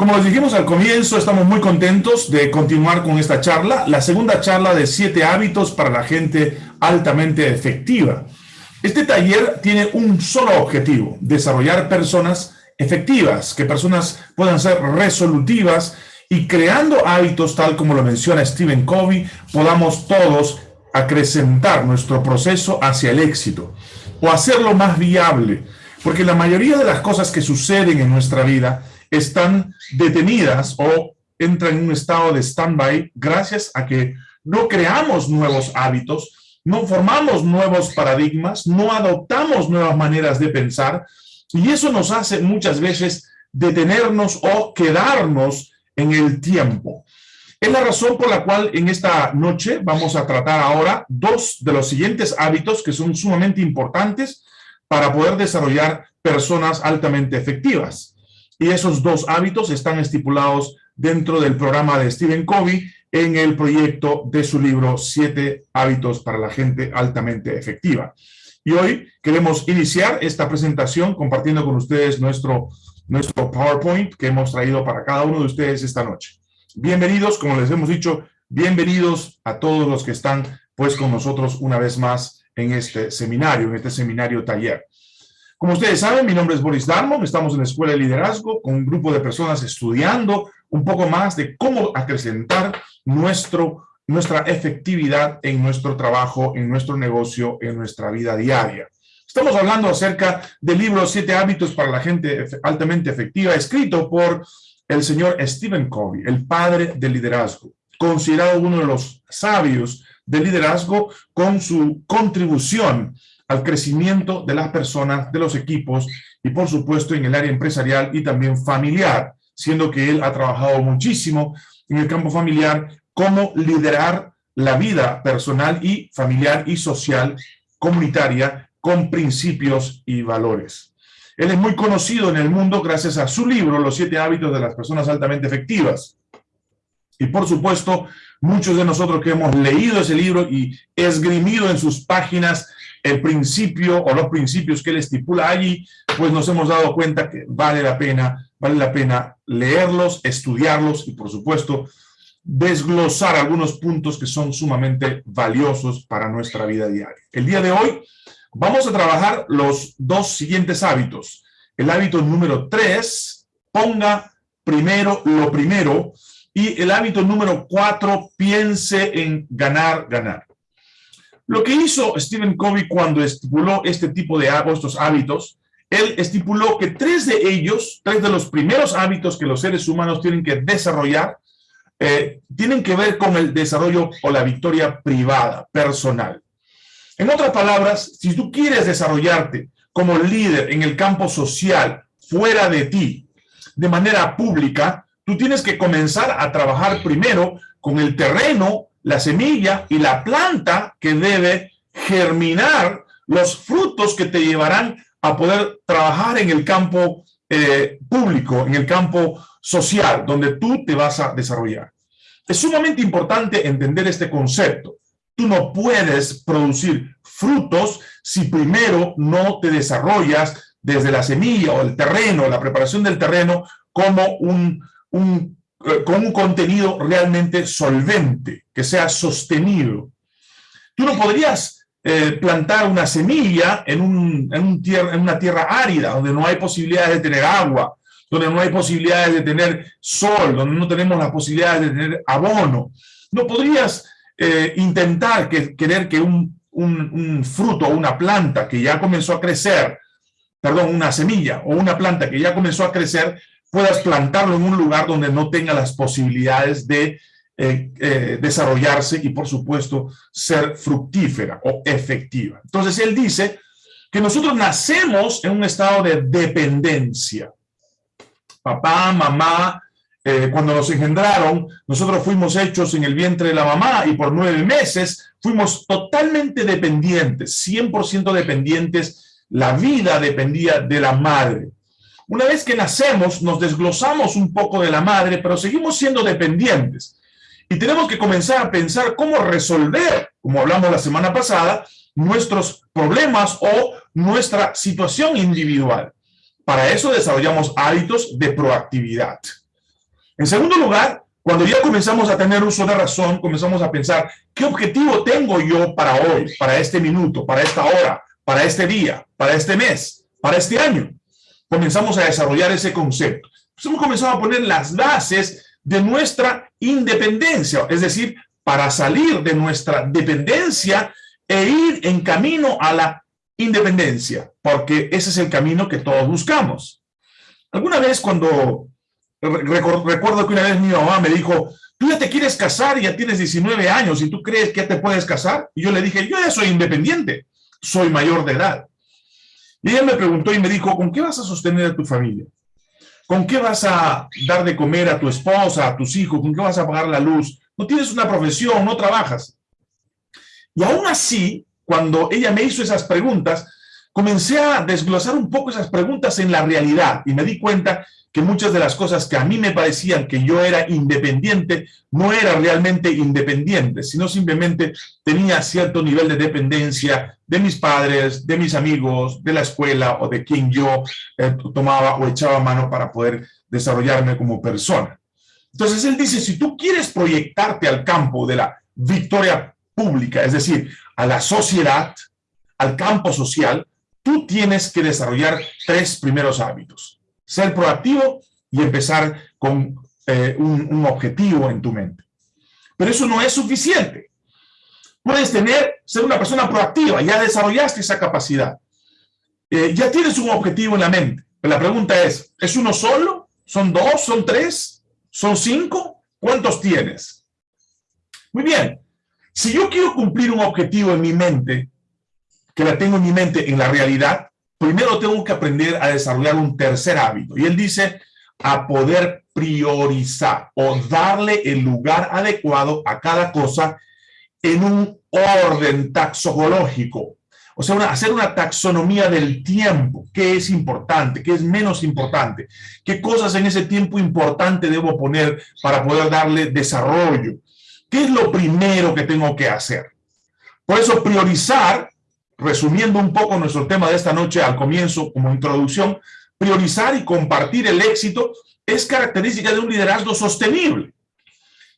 Como les dijimos al comienzo, estamos muy contentos de continuar con esta charla, la segunda charla de siete hábitos para la gente altamente efectiva. Este taller tiene un solo objetivo, desarrollar personas efectivas, que personas puedan ser resolutivas y creando hábitos, tal como lo menciona Stephen Covey, podamos todos acrecentar nuestro proceso hacia el éxito o hacerlo más viable, porque la mayoría de las cosas que suceden en nuestra vida están detenidas o entran en un estado de stand-by gracias a que no creamos nuevos hábitos, no formamos nuevos paradigmas, no adoptamos nuevas maneras de pensar, y eso nos hace muchas veces detenernos o quedarnos en el tiempo. Es la razón por la cual en esta noche vamos a tratar ahora dos de los siguientes hábitos que son sumamente importantes para poder desarrollar personas altamente efectivas. Y esos dos hábitos están estipulados dentro del programa de Stephen Covey en el proyecto de su libro Siete hábitos para la gente altamente efectiva. Y hoy queremos iniciar esta presentación compartiendo con ustedes nuestro, nuestro PowerPoint que hemos traído para cada uno de ustedes esta noche. Bienvenidos, como les hemos dicho, bienvenidos a todos los que están pues con nosotros una vez más en este seminario, en este seminario taller. Como ustedes saben, mi nombre es Boris Darmon, estamos en la Escuela de Liderazgo con un grupo de personas estudiando un poco más de cómo acrecentar nuestro, nuestra efectividad en nuestro trabajo, en nuestro negocio, en nuestra vida diaria. Estamos hablando acerca del libro Siete hábitos para la gente altamente efectiva, escrito por el señor Stephen Covey, el padre del liderazgo, considerado uno de los sabios del liderazgo con su contribución al crecimiento de las personas, de los equipos y por supuesto en el área empresarial y también familiar, siendo que él ha trabajado muchísimo en el campo familiar, cómo liderar la vida personal y familiar y social comunitaria con principios y valores. Él es muy conocido en el mundo gracias a su libro, Los siete hábitos de las personas altamente efectivas. Y por supuesto, muchos de nosotros que hemos leído ese libro y esgrimido en sus páginas el principio o los principios que él estipula allí, pues nos hemos dado cuenta que vale la pena, vale la pena leerlos, estudiarlos y por supuesto desglosar algunos puntos que son sumamente valiosos para nuestra vida diaria. El día de hoy vamos a trabajar los dos siguientes hábitos. El hábito número tres, ponga primero lo primero, y el hábito número cuatro, piense en ganar, ganar. Lo que hizo Stephen Covey cuando estipuló este tipo de hábitos, él estipuló que tres de ellos, tres de los primeros hábitos que los seres humanos tienen que desarrollar, eh, tienen que ver con el desarrollo o la victoria privada, personal. En otras palabras, si tú quieres desarrollarte como líder en el campo social, fuera de ti, de manera pública, tú tienes que comenzar a trabajar primero con el terreno la semilla y la planta que debe germinar los frutos que te llevarán a poder trabajar en el campo eh, público, en el campo social, donde tú te vas a desarrollar. Es sumamente importante entender este concepto. Tú no puedes producir frutos si primero no te desarrollas desde la semilla o el terreno, la preparación del terreno, como un, un con un contenido realmente solvente, que sea sostenido. Tú no podrías eh, plantar una semilla en, un, en, tierra, en una tierra árida, donde no hay posibilidades de tener agua, donde no hay posibilidades de tener sol, donde no tenemos las posibilidades de tener abono. No podrías eh, intentar que, querer que un, un, un fruto o una planta que ya comenzó a crecer, perdón, una semilla o una planta que ya comenzó a crecer, puedas plantarlo en un lugar donde no tenga las posibilidades de eh, eh, desarrollarse y, por supuesto, ser fructífera o efectiva. Entonces, él dice que nosotros nacemos en un estado de dependencia. Papá, mamá, eh, cuando nos engendraron, nosotros fuimos hechos en el vientre de la mamá y por nueve meses fuimos totalmente dependientes, 100% dependientes. La vida dependía de la madre. Una vez que nacemos, nos desglosamos un poco de la madre, pero seguimos siendo dependientes. Y tenemos que comenzar a pensar cómo resolver, como hablamos la semana pasada, nuestros problemas o nuestra situación individual. Para eso desarrollamos hábitos de proactividad. En segundo lugar, cuando ya comenzamos a tener uso de razón, comenzamos a pensar, ¿qué objetivo tengo yo para hoy, para este minuto, para esta hora, para este día, para este mes, para este año? Comenzamos a desarrollar ese concepto. Pues hemos comenzado a poner las bases de nuestra independencia, es decir, para salir de nuestra dependencia e ir en camino a la independencia, porque ese es el camino que todos buscamos. Alguna vez cuando, recuerdo que una vez mi mamá me dijo, tú ya te quieres casar y ya tienes 19 años y tú crees que ya te puedes casar, y yo le dije, yo ya soy independiente, soy mayor de edad. Y ella me preguntó y me dijo, ¿con qué vas a sostener a tu familia? ¿Con qué vas a dar de comer a tu esposa, a tus hijos? ¿Con qué vas a pagar la luz? No tienes una profesión, no trabajas. Y aún así, cuando ella me hizo esas preguntas, comencé a desglosar un poco esas preguntas en la realidad y me di cuenta que muchas de las cosas que a mí me parecían que yo era independiente, no era realmente independiente, sino simplemente tenía cierto nivel de dependencia de mis padres, de mis amigos, de la escuela o de quien yo eh, tomaba o echaba mano para poder desarrollarme como persona. Entonces él dice, si tú quieres proyectarte al campo de la victoria pública, es decir, a la sociedad, al campo social, tú tienes que desarrollar tres primeros hábitos. Ser proactivo y empezar con eh, un, objetivo en tu mente. Pero eso no es suficiente. Puedes tener, ser una persona proactiva, ya desarrollaste esa capacidad. Eh, ya tienes un objetivo en la mente. Pero la pregunta es, ¿es uno solo? ¿Son dos? ¿Son tres? ¿Son cinco? ¿Cuántos tienes? Muy bien. Si yo quiero cumplir un objetivo en mi mente, que la tengo en mi mente en la realidad, primero tengo que aprender a desarrollar un tercer hábito. Y él dice, a poder priorizar o darle el lugar adecuado a cada cosa en un orden taxológico. O sea, hacer una taxonomía del tiempo, qué es importante, qué es menos importante, qué cosas en ese tiempo importante debo poner para poder darle desarrollo. ¿Qué es lo primero que tengo que hacer? Por eso priorizar resumiendo un poco nuestro tema de esta noche al comienzo como introducción, priorizar y compartir el éxito es característica de un liderazgo sostenible.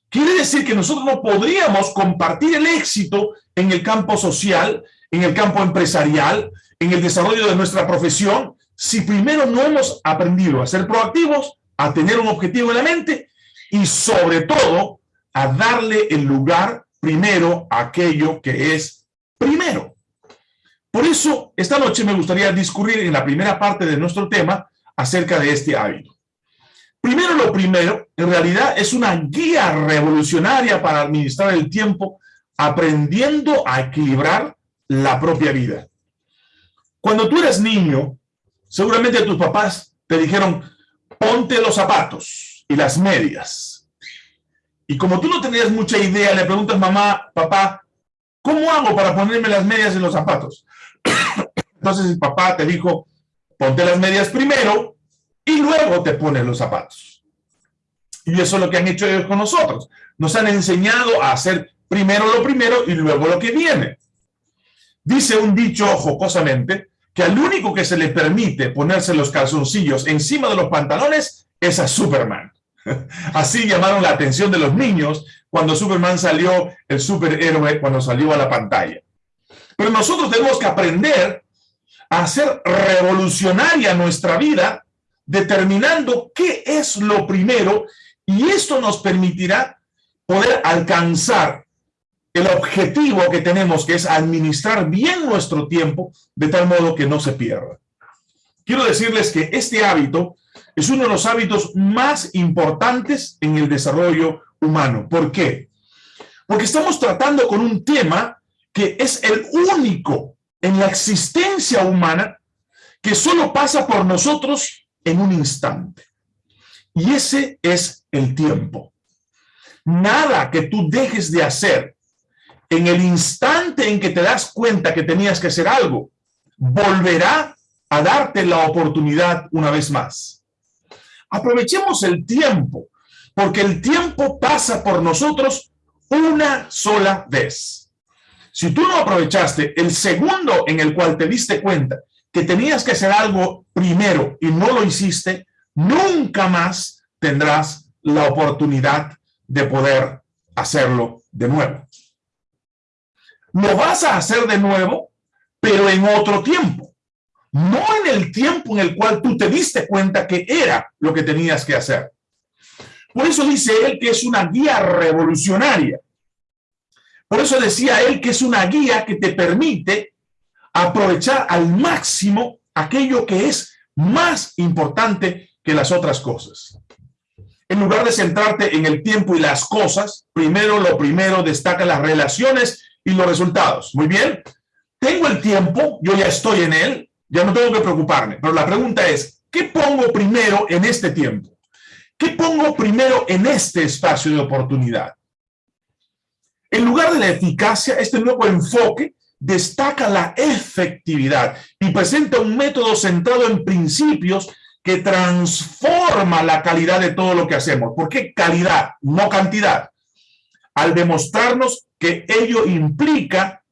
Quiere decir que nosotros no podríamos compartir el éxito en el campo social, en el campo empresarial, en el desarrollo de nuestra profesión, si primero no hemos aprendido a ser proactivos, a tener un objetivo en la mente y sobre todo a darle el lugar primero a aquello que es primero. Por eso, esta noche me gustaría discurrir en la primera parte de nuestro tema acerca de este hábito. Primero lo primero, en realidad es una guía revolucionaria para administrar el tiempo aprendiendo a equilibrar la propia vida. Cuando tú eres niño, seguramente tus papás te dijeron, ponte los zapatos y las medias. Y como tú no tenías mucha idea, le preguntas, mamá, papá, ¿cómo hago para ponerme las medias y los zapatos? Entonces el papá te dijo, ponte las medias primero y luego te pones los zapatos. Y eso es lo que han hecho ellos con nosotros. Nos han enseñado a hacer primero lo primero y luego lo que viene. Dice un dicho jocosamente que al único que se le permite ponerse los calzoncillos encima de los pantalones es a Superman. Así llamaron la atención de los niños cuando Superman salió, el superhéroe, cuando salió a la pantalla. Pero nosotros tenemos que aprender a hacer revolucionaria nuestra vida, determinando qué es lo primero, y esto nos permitirá poder alcanzar el objetivo que tenemos, que es administrar bien nuestro tiempo, de tal modo que no se pierda. Quiero decirles que este hábito es uno de los hábitos más importantes en el desarrollo humano. ¿Por qué? Porque estamos tratando con un tema que es el único en la existencia humana que solo pasa por nosotros en un instante. Y ese es el tiempo. Nada que tú dejes de hacer en el instante en que te das cuenta que tenías que hacer algo, volverá a darte la oportunidad una vez más. Aprovechemos el tiempo, porque el tiempo pasa por nosotros una sola vez. Si tú no aprovechaste el segundo en el cual te diste cuenta que tenías que hacer algo primero y no lo hiciste, nunca más tendrás la oportunidad de poder hacerlo de nuevo. Lo vas a hacer de nuevo, pero en otro tiempo. No en el tiempo en el cual tú te diste cuenta que era lo que tenías que hacer. Por eso dice él que es una guía revolucionaria. Por eso decía él que es una guía que te permite aprovechar al máximo aquello que es más importante que las otras cosas. En lugar de centrarte en el tiempo y las cosas, primero lo primero destaca las relaciones y los resultados. Muy bien, tengo el tiempo, yo ya estoy en él, ya no tengo que preocuparme. Pero la pregunta es, ¿qué pongo primero en este tiempo? ¿Qué pongo primero en este espacio de oportunidad? En lugar de la eficacia, este nuevo enfoque destaca la efectividad y presenta un método centrado en principios que transforma la calidad de todo lo que hacemos. ¿Por qué calidad, no cantidad? Al demostrarnos que ello implica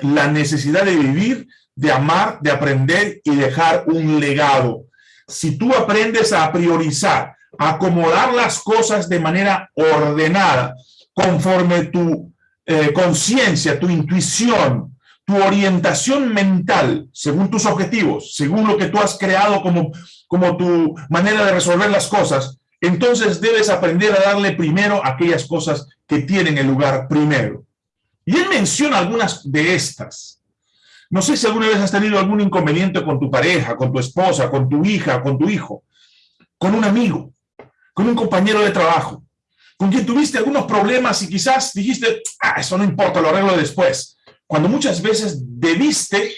la necesidad de vivir, de amar, de aprender y dejar un legado. Si tú aprendes a priorizar, a acomodar las cosas de manera ordenada, conforme tu eh, conciencia, tu intuición, tu orientación mental, según tus objetivos, según lo que tú has creado como, como tu manera de resolver las cosas, entonces debes aprender a darle primero aquellas cosas que tienen el lugar primero. Y él menciona algunas de estas. No sé si alguna vez has tenido algún inconveniente con tu pareja, con tu esposa, con tu hija, con tu hijo, con un amigo, con un compañero de trabajo, con quien tuviste algunos problemas y quizás dijiste, ah, eso no importa, lo arreglo después cuando muchas veces debiste,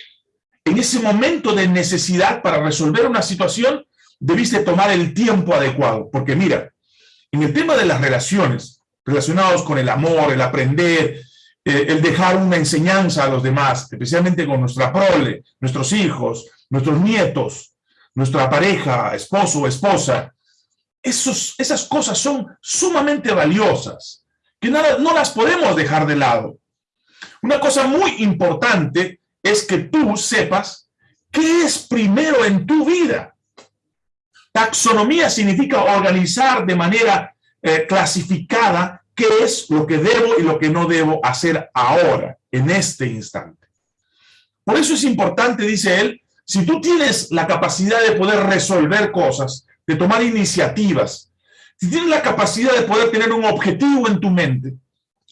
en ese momento de necesidad para resolver una situación, debiste tomar el tiempo adecuado. Porque mira, en el tema de las relaciones, relacionados con el amor, el aprender, eh, el dejar una enseñanza a los demás, especialmente con nuestra prole, nuestros hijos, nuestros nietos, nuestra pareja, esposo o esposa, esas cosas son sumamente valiosas, que no, no las podemos dejar de lado. Una cosa muy importante es que tú sepas qué es primero en tu vida. Taxonomía significa organizar de manera eh, clasificada qué es lo que debo y lo que no debo hacer ahora, en este instante. Por eso es importante, dice él, si tú tienes la capacidad de poder resolver cosas, de tomar iniciativas, si tienes la capacidad de poder tener un objetivo en tu mente,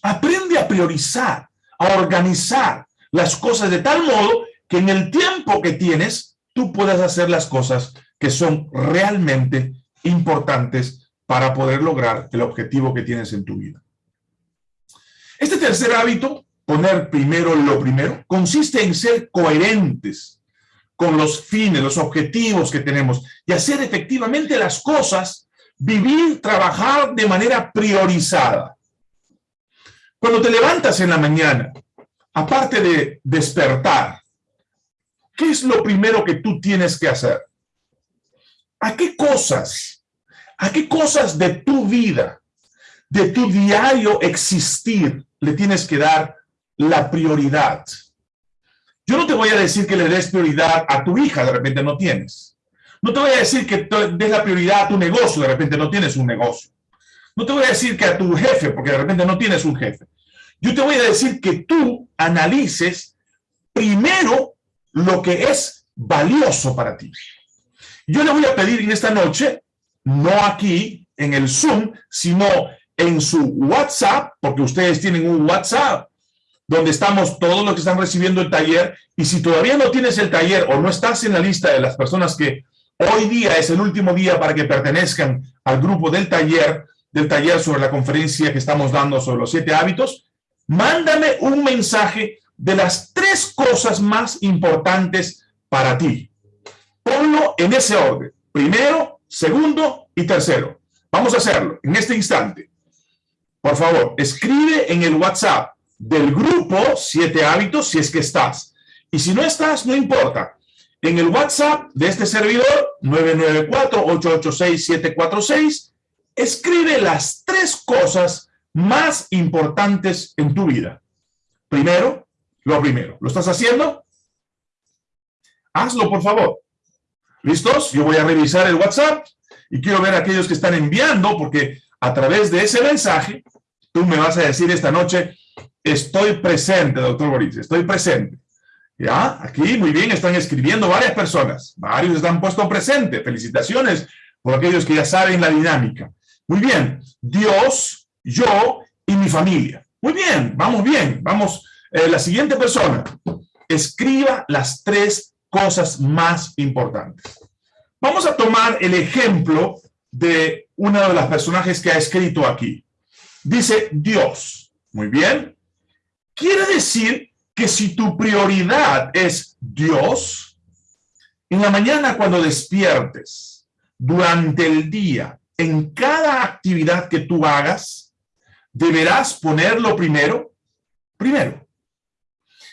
aprende a priorizar, a organizar las cosas de tal modo que en el tiempo que tienes, tú puedas hacer las cosas que son realmente importantes para poder lograr el objetivo que tienes en tu vida. Este tercer hábito, poner primero lo primero, consiste en ser coherentes con los fines, los objetivos que tenemos y hacer efectivamente las cosas, vivir, trabajar de manera priorizada. Cuando te levantas en la mañana, aparte de despertar, ¿qué es lo primero que tú tienes que hacer? ¿A qué cosas, a qué cosas de tu vida, de tu diario existir, le tienes que dar la prioridad? Yo no te voy a decir que le des prioridad a tu hija, de repente no tienes. No te voy a decir que des la prioridad a tu negocio, de repente no tienes un negocio. No te voy a decir que a tu jefe, porque de repente no tienes un jefe. Yo te voy a decir que tú analices primero lo que es valioso para ti. Yo le voy a pedir en esta noche, no aquí en el Zoom, sino en su WhatsApp, porque ustedes tienen un WhatsApp, donde estamos todos los que están recibiendo el taller, y si todavía no tienes el taller o no estás en la lista de las personas que hoy día es el último día para que pertenezcan al grupo del taller, del taller sobre la conferencia que estamos dando sobre los siete hábitos, mándame un mensaje de las tres cosas más importantes para ti. Ponlo en ese orden. Primero, segundo y tercero. Vamos a hacerlo en este instante. Por favor, escribe en el WhatsApp del grupo Siete Hábitos si es que estás. Y si no estás, no importa. En el WhatsApp de este servidor, 994-886-746, escribe las tres cosas más importantes en tu vida. Primero, lo primero. ¿Lo estás haciendo? Hazlo, por favor. ¿Listos? Yo voy a revisar el WhatsApp y quiero ver a aquellos que están enviando, porque a través de ese mensaje, tú me vas a decir esta noche, estoy presente, doctor Boris, estoy presente. ¿Ya? Aquí, muy bien, están escribiendo varias personas. Varios están puesto presente. Felicitaciones por aquellos que ya saben la dinámica. Muy bien. Dios, yo y mi familia. Muy bien, vamos bien. Vamos, eh, la siguiente persona. Escriba las tres cosas más importantes. Vamos a tomar el ejemplo de uno de los personajes que ha escrito aquí. Dice Dios. Muy bien. Quiere decir que si tu prioridad es Dios, en la mañana cuando despiertes, durante el día, en cada actividad que tú hagas, deberás ponerlo primero, primero.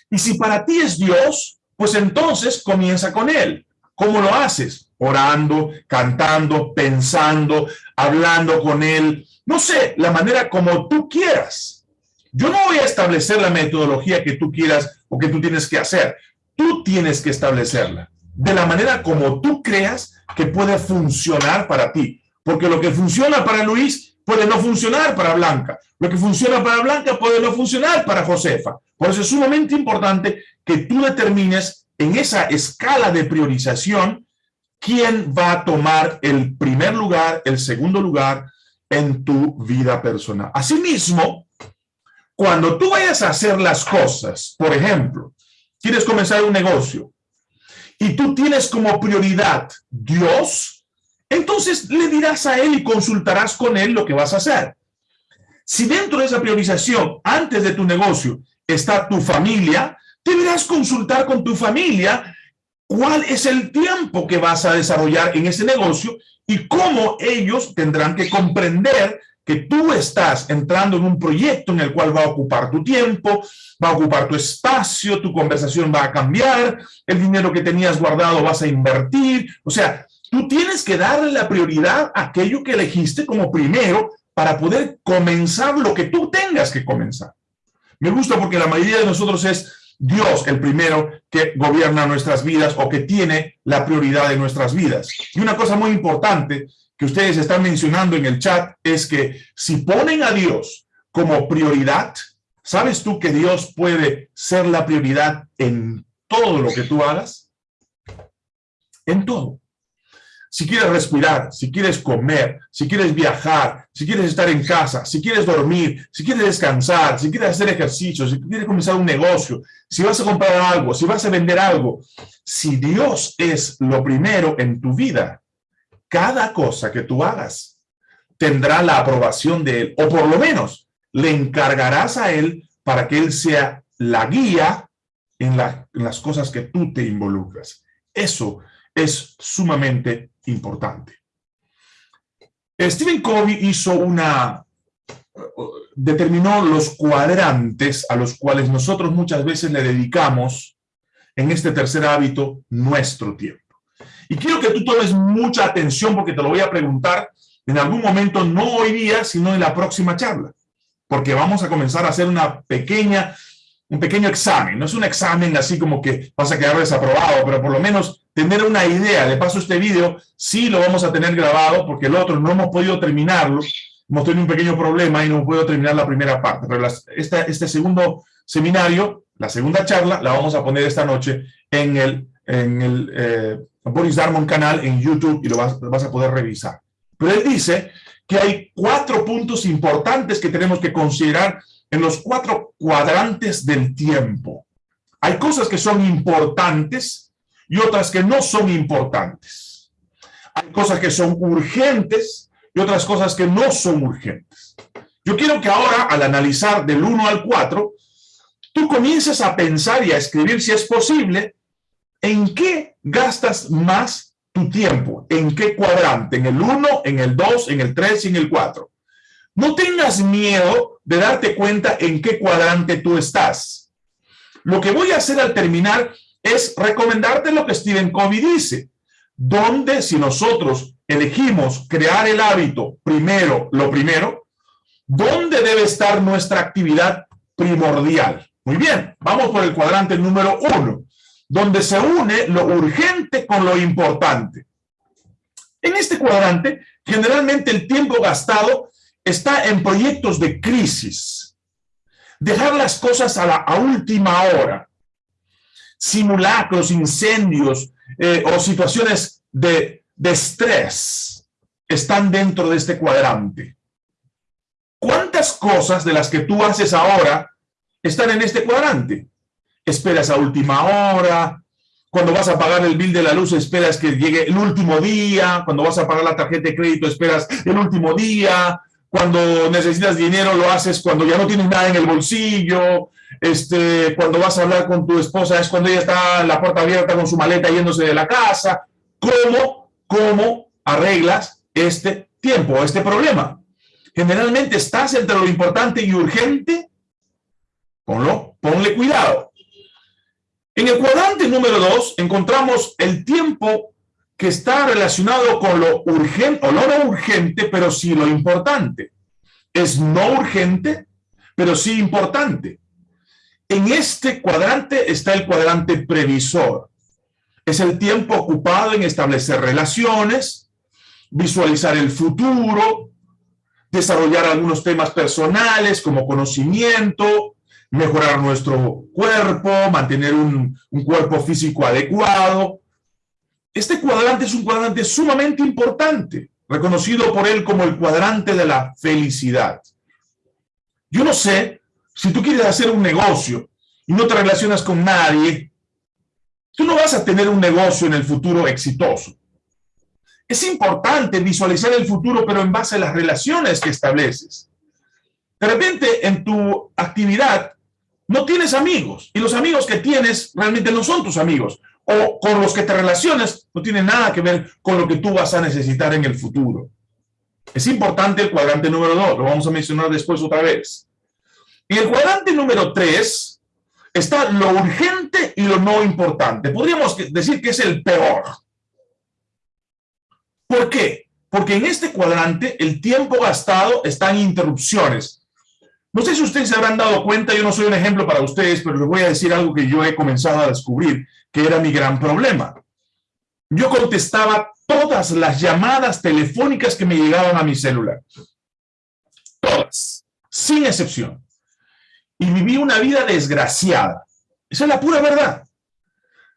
Y si para ti es Dios, pues entonces comienza con Él. ¿Cómo lo haces? Orando, cantando, pensando, hablando con Él. No sé, la manera como tú quieras. Yo no voy a establecer la metodología que tú quieras o que tú tienes que hacer. Tú tienes que establecerla de la manera como tú creas que puede funcionar para ti. Porque lo que funciona para Luis puede no funcionar para Blanca. Lo que funciona para Blanca puede no funcionar para Josefa. Por eso es sumamente importante que tú determines en esa escala de priorización quién va a tomar el primer lugar, el segundo lugar en tu vida personal. Asimismo, cuando tú vayas a hacer las cosas, por ejemplo, quieres comenzar un negocio y tú tienes como prioridad Dios, entonces le dirás a Él y consultarás con Él lo que vas a hacer. Si dentro de esa priorización, antes de tu negocio, está tu familia, deberás consultar con tu familia cuál es el tiempo que vas a desarrollar en ese negocio y cómo ellos tendrán que comprender que tú estás entrando en un proyecto en el cual va a ocupar tu tiempo, va a ocupar tu espacio, tu conversación va a cambiar, el dinero que tenías guardado vas a invertir, o sea, tú tienes que darle la prioridad a aquello que elegiste como primero para poder comenzar lo que tú tengas que comenzar. Me gusta porque la mayoría de nosotros es Dios el primero que gobierna nuestras vidas o que tiene la prioridad de nuestras vidas. Y una cosa muy importante que ustedes están mencionando en el chat es que si ponen a Dios como prioridad, ¿sabes tú que Dios puede ser la prioridad en todo lo que tú hagas? En todo. Si quieres respirar, si quieres comer, si quieres viajar, si quieres estar en casa, si quieres dormir, si quieres descansar, si quieres hacer ejercicio, si quieres comenzar un negocio, si vas a comprar algo, si vas a vender algo, si Dios es lo primero en tu vida, cada cosa que tú hagas tendrá la aprobación de Él, o por lo menos le encargarás a Él para que Él sea la guía en, las cosas que tú te involucras. Eso es sumamente importante. Stephen Covey hizo una, determinó los cuadrantes a los cuales nosotros muchas veces le dedicamos en este tercer hábito nuestro tiempo. Y quiero que tú tomes mucha atención porque te lo voy a preguntar en algún momento, no hoy día, sino en la próxima charla. Porque vamos a comenzar a hacer una pequeña, un pequeño examen. No es un examen así como que vas a quedar desaprobado, pero por lo menos tener una idea. De paso, este video sí lo vamos a tener grabado porque el otro no hemos podido terminarlo. Hemos tenido un pequeño problema y no podido terminar la primera parte. Pero este segundo seminario, la segunda charla, la vamos a poner esta noche en el, en el eh, Boris Darmon canal en YouTube y lo vas, a poder revisar. Pero él dice que hay cuatro puntos importantes que tenemos que considerar en los cuatro cuadrantes del tiempo. Hay cosas que son importantes y otras que no son importantes. Hay cosas que son urgentes y otras cosas que no son urgentes. Yo quiero que ahora, al analizar del 1 al 4, tú comiences a pensar y a escribir, si es posible, ¿en qué gastas más tu tiempo? ¿En qué cuadrante? ¿En el 1, en el 2, en el 3 y en el 4? No tengas miedo de darte cuenta en qué cuadrante tú estás. Lo que voy a hacer al terminar es recomendarte lo que Stephen Covey dice, donde si nosotros elegimos crear el hábito primero, lo primero, ¿dónde debe estar nuestra actividad primordial? Muy bien, vamos por el cuadrante número uno donde se une lo urgente con lo importante. En este cuadrante, generalmente el tiempo gastado está en proyectos de crisis. Dejar las cosas a la última hora. Simulacros, incendios eh, o situaciones de, de estrés están dentro de este cuadrante. ¿Cuántas cosas de las que tú haces ahora están en este cuadrante? Esperas a última hora, cuando vas a pagar el bill de la luz esperas que llegue el último día, cuando vas a pagar la tarjeta de crédito esperas el último día, cuando necesitas dinero lo haces cuando ya no tienes nada en el bolsillo, este, cuando vas a hablar con tu esposa es cuando ella está la puerta abierta con su maleta yéndose de la casa. ¿Cómo, cómo arreglas este tiempo, este problema? Generalmente estás entre lo importante y urgente, ponlo, ponle cuidado. En el cuadrante número dos encontramos el tiempo que está relacionado con lo urgente, o no lo urgente, pero sí lo importante. Es no urgente, pero sí importante. En este cuadrante está el cuadrante previsor. Es el tiempo ocupado en establecer relaciones, visualizar el futuro, desarrollar algunos temas personales como conocimiento, mejorar nuestro cuerpo, mantener un, cuerpo físico adecuado. Este cuadrante es un cuadrante sumamente importante, reconocido por él como el cuadrante de la felicidad. Yo no sé, si tú quieres hacer un negocio y no te relacionas con nadie, tú no vas a tener un negocio en el futuro exitoso. Es importante visualizar el futuro, pero en base a las relaciones que estableces. De repente, en tu actividad, no tienes amigos y los amigos que tienes realmente no son tus amigos o con los que te relacionas no tiene nada que ver con lo que tú vas a necesitar en el futuro. Es importante el cuadrante número dos, lo vamos a mencionar después otra vez. Y el cuadrante número tres está lo urgente y lo no importante. Podríamos decir que es el peor. ¿Por qué? Porque en este cuadrante el tiempo gastado está en interrupciones. No sé si ustedes se habrán dado cuenta, yo no soy un ejemplo para ustedes, pero les voy a decir algo que yo he comenzado a descubrir, que era mi gran problema. Yo contestaba todas las llamadas telefónicas que me llegaban a mi celular. Todas, sin excepción. Y viví una vida desgraciada. Esa es la pura verdad.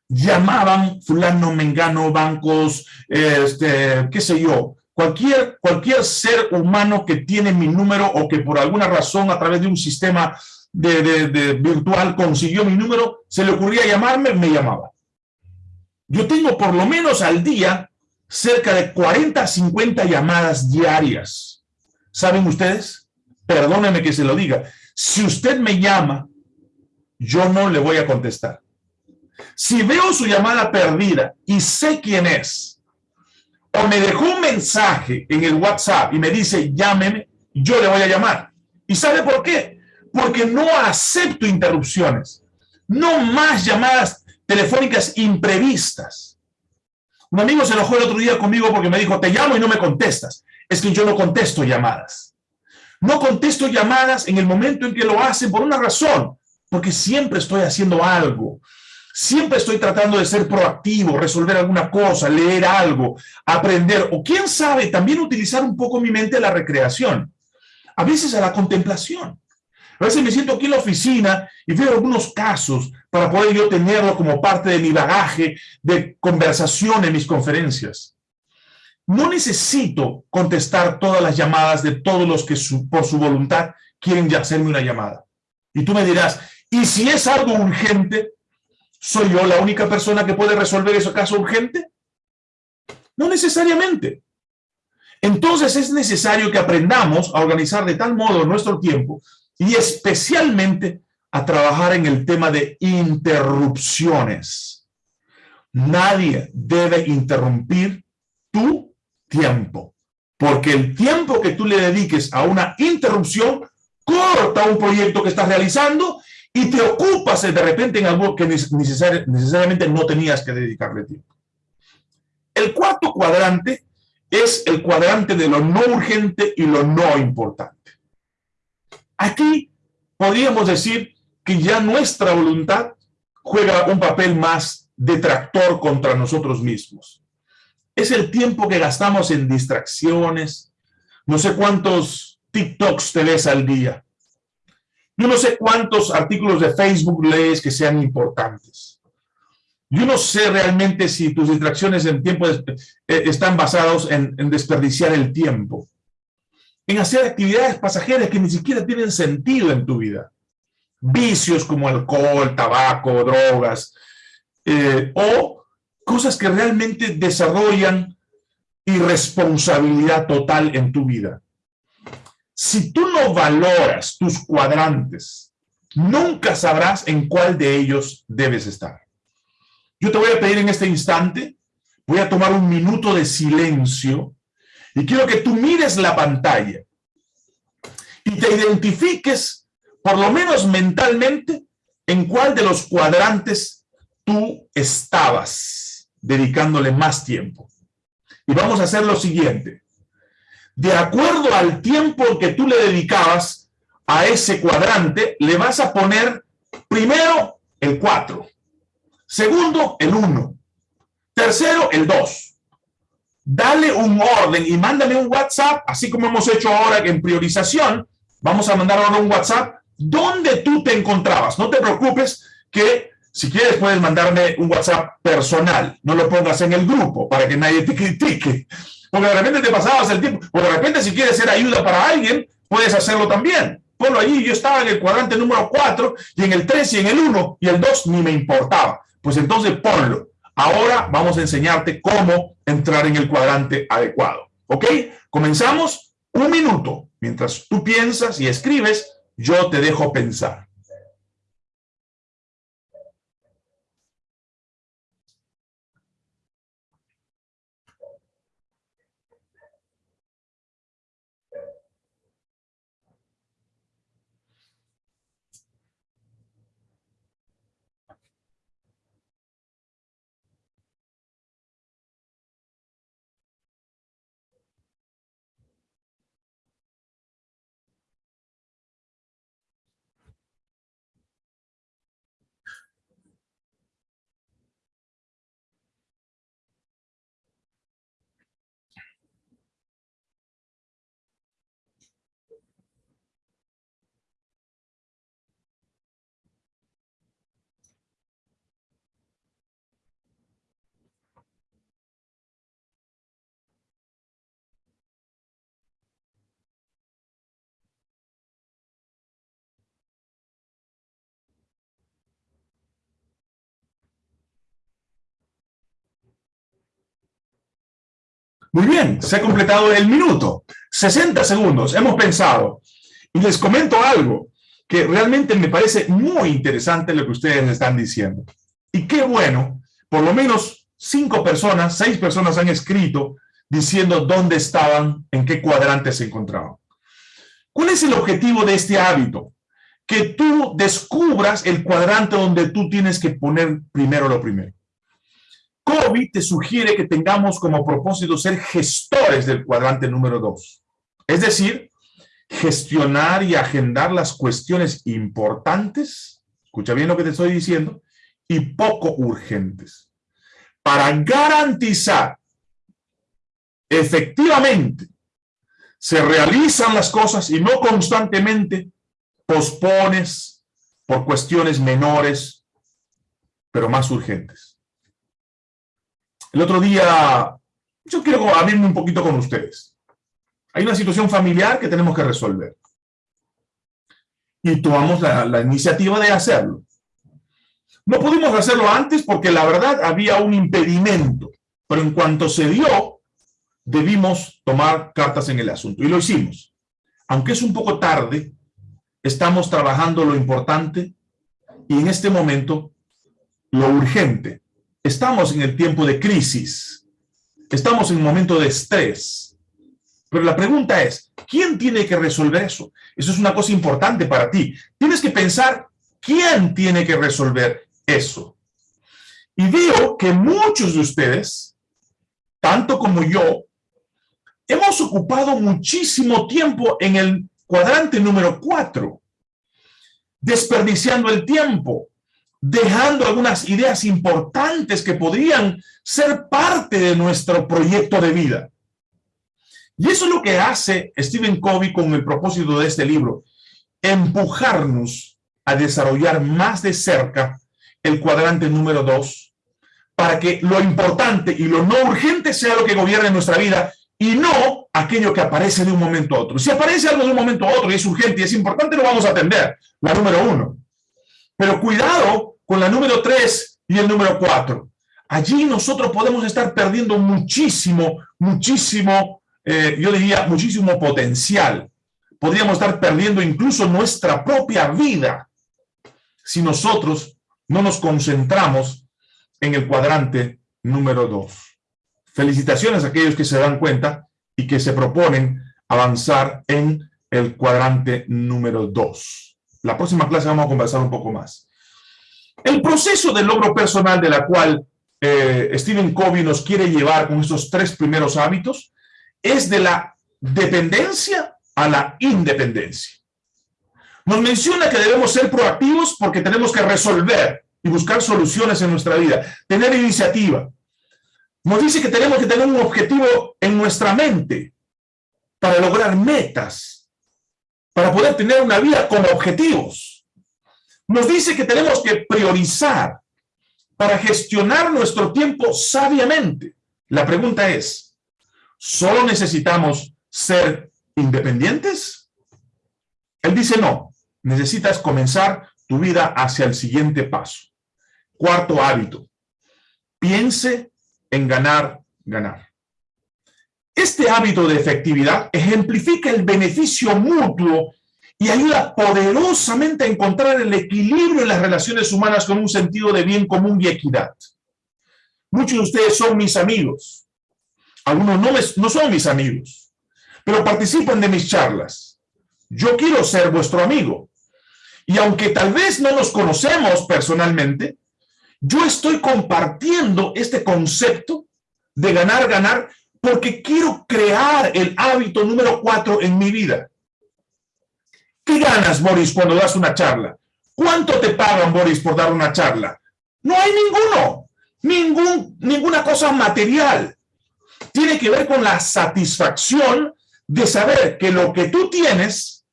Llamaban fulano, mengano, bancos, este, qué sé yo, Cualquier, cualquier ser humano que tiene mi número o que por alguna razón a través de un sistema de, virtual consiguió mi número, se le ocurría llamarme, me llamaba. Yo tengo por lo menos al día cerca de 40 50 llamadas diarias. ¿Saben ustedes? Perdónenme que se lo diga. Si usted me llama, yo no le voy a contestar. Si veo su llamada perdida y sé quién es, o me dejó un mensaje en el WhatsApp y me dice, llámeme, yo le voy a llamar. ¿Y sabe por qué? Porque no acepto interrupciones. No más llamadas telefónicas imprevistas. Un amigo se enojó el otro día conmigo porque me dijo, te llamo y no me contestas. Es que yo no contesto llamadas. No contesto llamadas en el momento en que lo hacen por una razón, porque siempre estoy haciendo algo. Siempre estoy tratando de ser proactivo, resolver alguna cosa, leer algo, aprender, o quién sabe, también utilizar un poco mi mente a la recreación. A veces a la contemplación. A veces me siento aquí en la oficina y veo algunos casos para poder yo tenerlo como parte de mi bagaje de conversación en mis conferencias. No necesito contestar todas las llamadas de todos los que por su voluntad quieren hacerme una llamada. Y tú me dirás, ¿y si es algo urgente? ¿Soy yo la única persona que puede resolver ese caso urgente? No necesariamente. Entonces es necesario que aprendamos a organizar de tal modo nuestro tiempo y especialmente a trabajar en el tema de interrupciones. Nadie debe interrumpir tu tiempo, porque el tiempo que tú le dediques a una interrupción corta un proyecto que estás realizando y te ocupas de repente en algo que necesariamente no tenías que dedicarle tiempo. El cuarto cuadrante es el cuadrante de lo no urgente y lo no importante. Aquí podríamos decir que ya nuestra voluntad juega un papel más detractor contra nosotros mismos. Es el tiempo que gastamos en distracciones, no sé cuántos TikToks te ves al día. Yo no sé cuántos artículos de Facebook lees que sean importantes. Yo no sé realmente si tus distracciones en tiempo eh, están basados en, desperdiciar el tiempo, en hacer actividades pasajeras que ni siquiera tienen sentido en tu vida. Vicios como alcohol, tabaco, drogas, eh, o cosas que realmente desarrollan irresponsabilidad total en tu vida. Si tú no valoras tus cuadrantes, nunca sabrás en cuál de ellos debes estar. Yo te voy a pedir en este instante, voy a tomar un minuto de silencio y quiero que tú mires la pantalla y te identifiques, por lo menos mentalmente, en cuál de los cuadrantes tú estabas dedicándole más tiempo. Y vamos a hacer lo siguiente de acuerdo al tiempo que tú le dedicabas a ese cuadrante, le vas a poner primero el 4, segundo el 1, tercero el 2. Dale un orden y mándame un WhatsApp, así como hemos hecho ahora en priorización, vamos a mandar ahora un WhatsApp donde tú te encontrabas. No te preocupes que si quieres puedes mandarme un WhatsApp personal, no lo pongas en el grupo para que nadie te critique. Porque de repente te pasabas el tiempo, o de repente si quieres ser ayuda para alguien, puedes hacerlo también. Ponlo allí, yo estaba en el cuadrante número 4, y en el 3, y en el 1, y el 2 ni me importaba. Pues entonces ponlo. Ahora vamos a enseñarte cómo entrar en el cuadrante adecuado. ¿Ok? Comenzamos un minuto. Mientras tú piensas y escribes, yo te dejo pensar. Muy bien, se ha completado el minuto. 60 segundos, hemos pensado. Y les comento algo que realmente me parece muy interesante lo que ustedes están diciendo. Y qué bueno, por lo menos cinco personas, seis personas han escrito diciendo dónde estaban, en qué cuadrante se encontraban. ¿Cuál es el objetivo de este hábito? Que tú descubras el cuadrante donde tú tienes que poner primero lo primero. COVID te sugiere que tengamos como propósito ser gestores del cuadrante número dos. Es decir, gestionar y agendar las cuestiones importantes, escucha bien lo que te estoy diciendo, y poco urgentes, para garantizar efectivamente se realizan las cosas y no constantemente pospones por cuestiones menores, pero más urgentes. El otro día, yo quiero abrirme un poquito con ustedes. Hay una situación familiar que tenemos que resolver. Y tomamos la, la iniciativa de hacerlo. No pudimos hacerlo antes porque la verdad había un impedimento, pero en cuanto se dio, debimos tomar cartas en el asunto. Y lo hicimos. Aunque es un poco tarde, estamos trabajando lo importante y en este momento lo urgente Estamos en el tiempo de crisis. Estamos en un momento de estrés. Pero la pregunta es, ¿quién tiene que resolver eso? Eso es una cosa importante para ti. Tienes que pensar, ¿quién tiene que resolver eso? Y veo que muchos de ustedes, tanto como yo, hemos ocupado muchísimo tiempo en el cuadrante número cuatro, desperdiciando el tiempo, dejando algunas ideas importantes que podrían ser parte de nuestro proyecto de vida. Y eso es lo que hace Stephen Covey con el propósito de este libro, empujarnos a desarrollar más de cerca el cuadrante número dos, para que lo importante y lo no urgente sea lo que gobierne nuestra vida y no aquello que aparece de un momento a otro. Si aparece algo de un momento a otro y es urgente y es importante, lo vamos a atender, la número uno. Pero cuidado con la número tres y el número cuatro. Allí nosotros podemos estar perdiendo muchísimo, muchísimo, eh, yo diría, muchísimo potencial. Podríamos estar perdiendo incluso nuestra propia vida si nosotros no nos concentramos en el cuadrante número dos. Felicitaciones a aquellos que se dan cuenta y que se proponen avanzar en el cuadrante número dos. La próxima clase vamos a conversar un poco más. El proceso de logro personal de la cual eh, Stephen Covey nos quiere llevar con estos tres primeros hábitos es de la dependencia a la independencia. Nos menciona que debemos ser proactivos porque tenemos que resolver y buscar soluciones en nuestra vida, tener iniciativa. Nos dice que tenemos que tener un objetivo en nuestra mente para lograr metas, para poder tener una vida con objetivos. Nos dice que tenemos que priorizar para gestionar nuestro tiempo sabiamente. La pregunta es, ¿solo necesitamos ser independientes? Él dice no, necesitas comenzar tu vida hacia el siguiente paso. Cuarto hábito, piense en ganar, ganar. Este hábito de efectividad ejemplifica el beneficio mutuo y ayuda poderosamente a encontrar el equilibrio en las relaciones humanas con un sentido de bien común y equidad. Muchos de ustedes son mis amigos. Algunos no, no son mis amigos, pero participan de mis charlas. Yo quiero ser vuestro amigo. Y aunque tal vez no nos conocemos personalmente, yo estoy compartiendo este concepto de ganar, ganar, porque quiero crear el hábito número cuatro en mi vida. ¿Qué ganas, Boris, cuando das una charla? ¿Cuánto te pagan, Boris, por dar una charla? No hay ninguno, ningún, ninguna cosa material. Tiene que ver con la satisfacción de saber que lo que tú tienes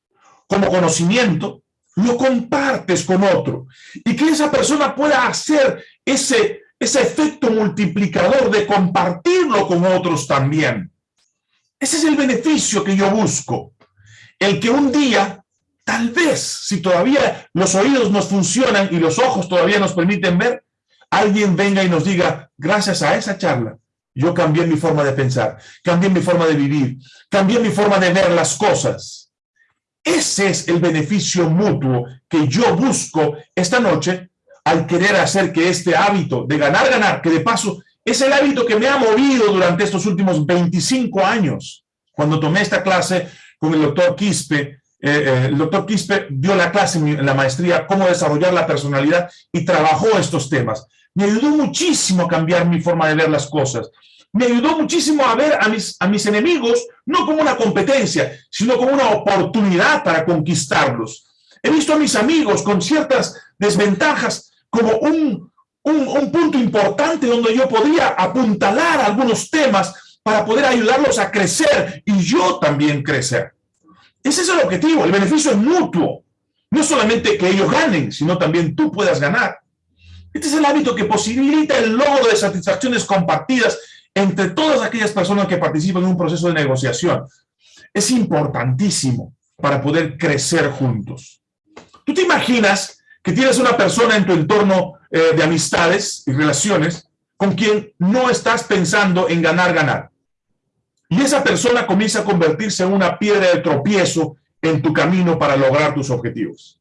como conocimiento, lo compartes con otro y que esa persona pueda hacer ese, ese efecto multiplicador de compartirlo con otros también. Ese es el beneficio que yo busco. El que un día, tal vez, si todavía los oídos nos funcionan y los ojos todavía nos permiten ver, alguien venga y nos diga, gracias a esa charla, yo cambié mi forma de pensar, cambié mi forma de vivir, cambié mi forma de ver las cosas ese es el beneficio mutuo que yo busco esta noche al querer hacer que este hábito de ganar, ganar, que de paso es el hábito que me ha movido durante estos últimos 25 años. Cuando tomé esta clase con el doctor Quispe, eh, eh, el doctor Quispe dio la clase en la maestría cómo desarrollar la personalidad y trabajó estos temas. Me ayudó muchísimo a cambiar mi forma de ver las cosas me ayudó muchísimo a ver a mis, a mis enemigos no como una competencia, sino como una oportunidad para conquistarlos. He visto a mis amigos con ciertas desventajas como un, un, un punto importante donde yo podría apuntalar algunos temas para poder ayudarlos a crecer y yo también crecer. Ese es el objetivo, el beneficio es mutuo. No solamente que ellos ganen, sino también tú puedas ganar. Este es el hábito que posibilita el logro de satisfacciones compartidas entre todas aquellas personas que participan en un proceso de negociación. Es importantísimo para poder crecer juntos. ¿Tú te imaginas que tienes una persona en tu entorno eh, de amistades y relaciones con quien no estás pensando en ganar, ganar? Y esa persona comienza a convertirse en una piedra de tropiezo en tu camino para lograr tus objetivos.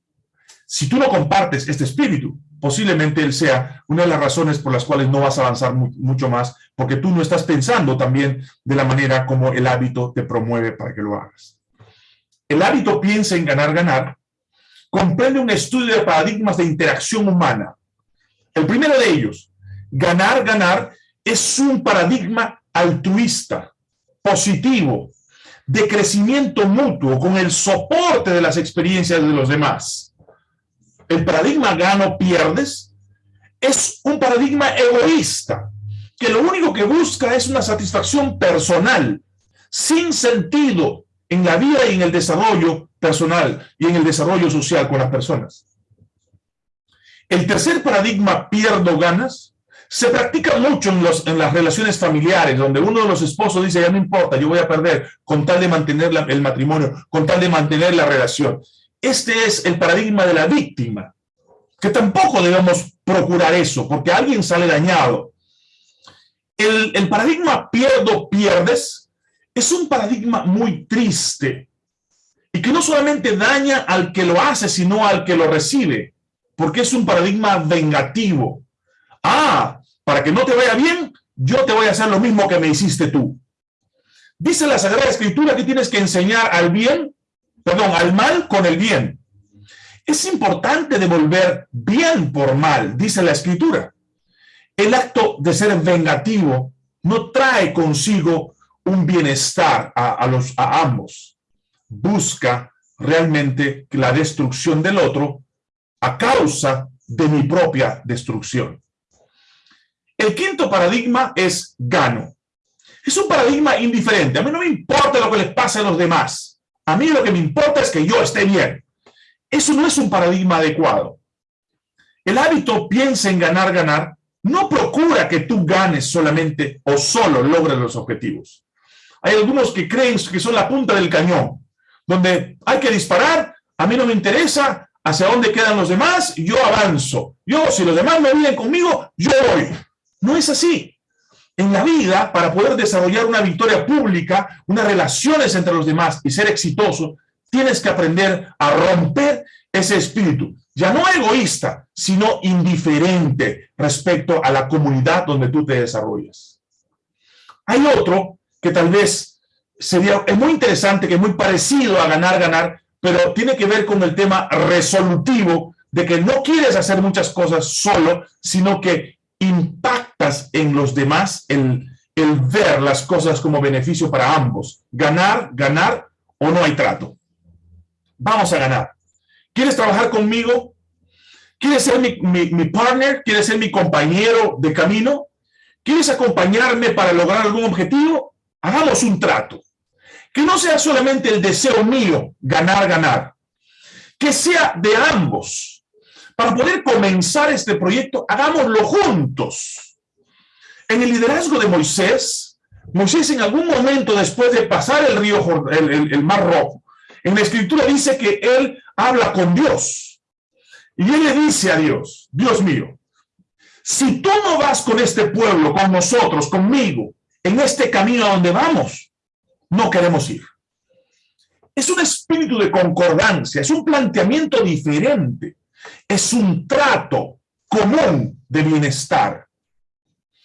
Si tú no compartes este espíritu, posiblemente él sea una de las razones por las cuales no vas a avanzar mucho más, porque tú no estás pensando también de la manera como el hábito te promueve para que lo hagas. El hábito piensa en ganar, ganar, comprende un estudio de paradigmas de interacción humana. El primero de ellos, ganar, ganar, es un paradigma altruista, positivo, de crecimiento mutuo, con el soporte de las experiencias de los demás el paradigma gano-pierdes es un paradigma egoísta, que lo único que busca es una satisfacción personal, sin sentido en la vida y en el desarrollo personal y en el desarrollo social con las personas. El tercer paradigma, pierdo ganas, se practica mucho en, los, en las relaciones familiares, donde uno de los esposos dice, ya no importa, yo voy a perder con tal de mantener el matrimonio, con tal de mantener la relación. Este es el paradigma de la víctima, que tampoco debemos procurar eso, porque alguien sale dañado. El, el paradigma pierdo, pierdes, es un paradigma muy triste, y que no solamente daña al que lo hace, sino al que lo recibe, porque es un paradigma vengativo. Ah, para que no te vaya bien, yo te voy a hacer lo mismo que me hiciste tú. Dice la Sagrada Escritura que tienes que enseñar al bien, perdón, al mal con el bien. Es importante devolver bien por mal, dice la Escritura. El acto de ser vengativo no trae consigo un bienestar a, los, a ambos. Busca realmente la destrucción del otro a causa de mi propia destrucción. El quinto paradigma es gano. Es un paradigma indiferente. A mí no me importa lo que les pase a los demás. A mí lo que me importa es que yo esté bien. Eso no es un paradigma adecuado. El hábito piensa en ganar, ganar, no procura que tú ganes solamente o solo logres los objetivos. Hay algunos que creen que son la punta del cañón, donde hay que disparar, a mí no me interesa hacia dónde quedan los demás, yo avanzo. Yo, si los demás no vienen conmigo, yo voy. No es así. En la vida, para poder desarrollar una victoria pública, unas relaciones entre los demás y ser exitoso, tienes que aprender a romper ese espíritu, ya no egoísta, sino indiferente respecto a la comunidad donde tú te desarrollas. Hay otro que tal vez sería, es muy interesante, que es muy parecido a ganar, ganar, pero tiene que ver con el tema resolutivo de que no quieres hacer muchas cosas solo, sino que impactas en los demás el, ver las cosas como beneficio para ambos. Ganar, ganar o no hay trato. Vamos a ganar. ¿Quieres trabajar conmigo? ¿Quieres ser mi, mi, partner? ¿Quieres ser mi compañero de camino? ¿Quieres acompañarme para lograr algún objetivo? Hagamos un trato. Que no sea solamente el deseo mío, ganar, ganar. Que sea de ambos para poder comenzar este proyecto, hagámoslo juntos. En el liderazgo de Moisés, Moisés en algún momento después de pasar el río, el, Mar Rojo, en la escritura dice que él habla con Dios. Y él le dice a Dios, Dios mío, si tú no vas con este pueblo, con nosotros, conmigo, en este camino a donde vamos, no queremos ir. Es un espíritu de concordancia, es un planteamiento diferente es un trato común de bienestar.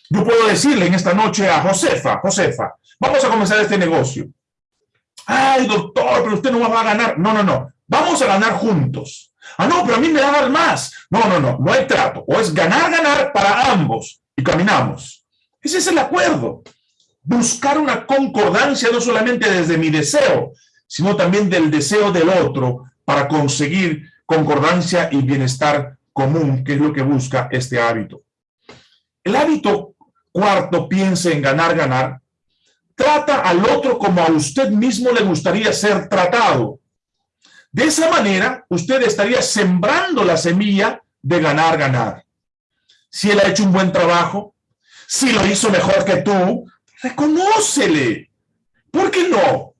Yo puedo decirle en esta noche a Josefa, Josefa, vamos a comenzar este negocio. Ay, doctor, pero usted no va a ganar. No, no, no. Vamos a ganar juntos. Ah, no, pero a mí me da más. No, no, no. No hay trato. O es ganar, ganar para ambos. Y caminamos. Ese es el acuerdo. Buscar una concordancia no solamente desde mi deseo, sino también del deseo del otro para conseguir concordancia y bienestar común, que es lo que busca este hábito. El hábito cuarto, piense en ganar, ganar, trata al otro como a usted mismo le gustaría ser tratado. De esa manera, usted estaría sembrando la semilla de ganar, ganar. Si él ha hecho un buen trabajo, si lo hizo mejor que tú, reconócele. ¿Por qué no?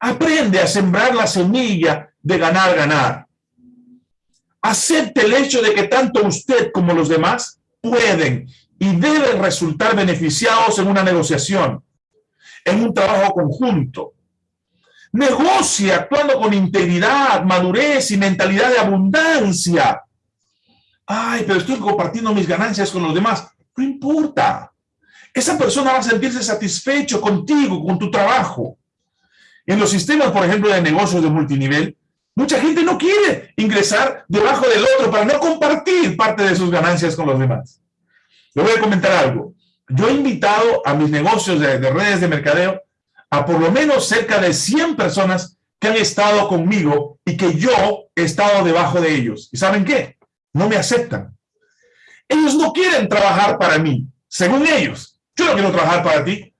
Aprende a sembrar la semilla de ganar, ganar. Acepte el hecho de que tanto usted como los demás pueden y deben resultar beneficiados en una negociación, en un trabajo conjunto. Negocie actuando con integridad, madurez y mentalidad de abundancia. Ay, pero estoy compartiendo mis ganancias con los demás. No importa. Esa persona va a sentirse satisfecho contigo, con tu trabajo. En los sistemas, por ejemplo, de negocios de multinivel, Mucha gente no quiere ingresar debajo del otro para no compartir parte de sus ganancias con los demás. Le voy a comentar algo. Yo he invitado a mis negocios de, redes de mercadeo a por lo menos cerca de 100 personas que han estado conmigo y que yo he estado debajo de ellos. ¿Y saben qué? No me aceptan. Ellos no quieren trabajar para mí, según ellos. Yo no quiero trabajar para ti.